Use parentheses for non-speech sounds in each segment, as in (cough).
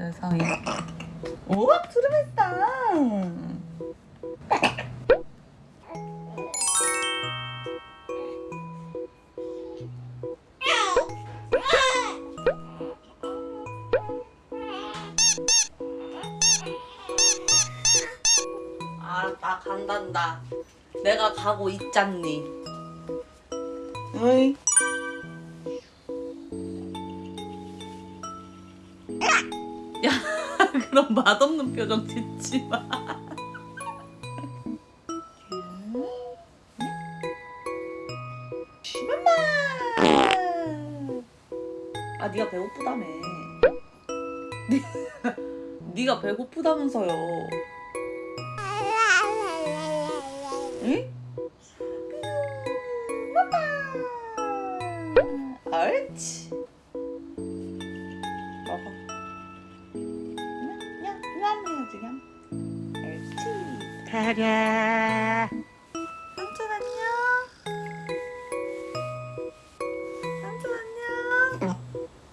세상에. 오. 아, 나 간단다. 내가 가고 있잖니. 어이. (laughs) 그럼 맛없는 표정 짓지 마. 아, 네가 배고프다며. (laughs) 네가 배고프다면서요. 옳지. 냠. 옳지. 가랴. 삼촌 안녕. 삼촌 안녕.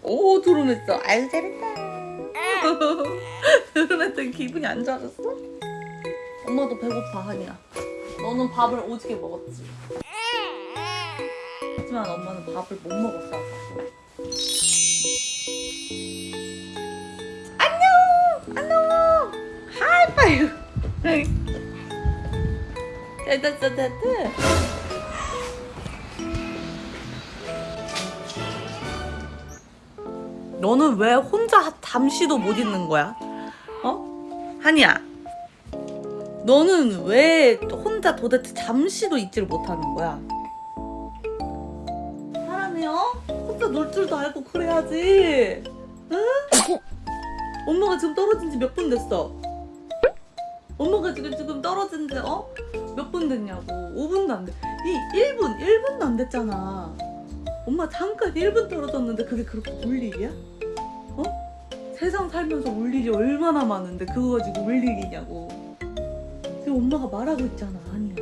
오, 드론했어. 아유, 잘했다. (laughs) 드론했더니 기분이 안 좋아졌어? 엄마도 배고파, 하니야. 너는 밥을 오지게 먹었지. 하지만 엄마는 밥을 못 먹었어, 하이파이브! 됐다, 됐다, 됐다. 너는 왜 혼자 잠시도 못 있는 거야? 어? 한이야. 너는 왜 혼자 도대체 잠시도 있지를 못하는 거야? 사람이요? 혼자 놀 줄도 알고 그래야지. 응? (laughs) 엄마가 지금 떨어진 지 몇 분 됐어? 엄마가 지금 지금 떨어진 지 어? 몇 분 됐냐고. 5분도 안 돼. 이 1분, 1분도 안 됐잖아. 엄마 잠깐 1분 떨어졌는데 그게 그렇게 울 일이야? 어? 세상 살면서 울 일이 얼마나 많은데 그거 가지고 울 일이냐고. 지금 엄마가 말하고 있잖아, 아니야.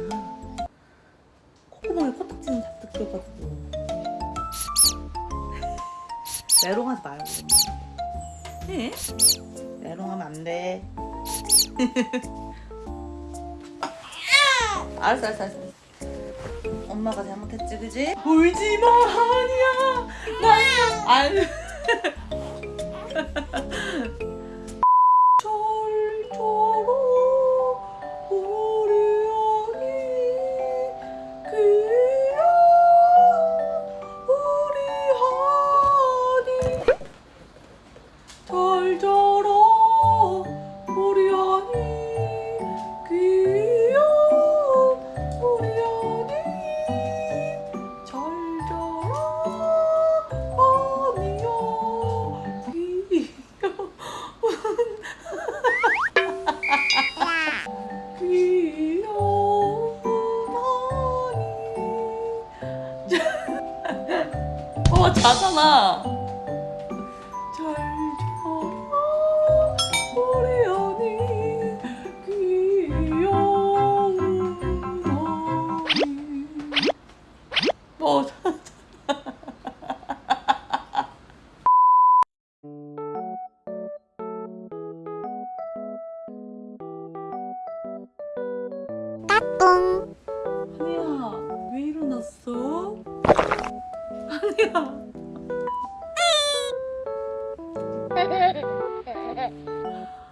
콧구멍에 코딱지는 잔뜩 껴가지고. 메롱하지 말고. 해? 메롱하면 안 돼. (laughs) 알았어, 알았어, 알았어. 엄마가 잘못했지, 그지? 울지 마, 아니야. 나, 아 (laughs) 어 자잖아. 어 자- 한이야 왜 일어났어? 한이야 (laughs)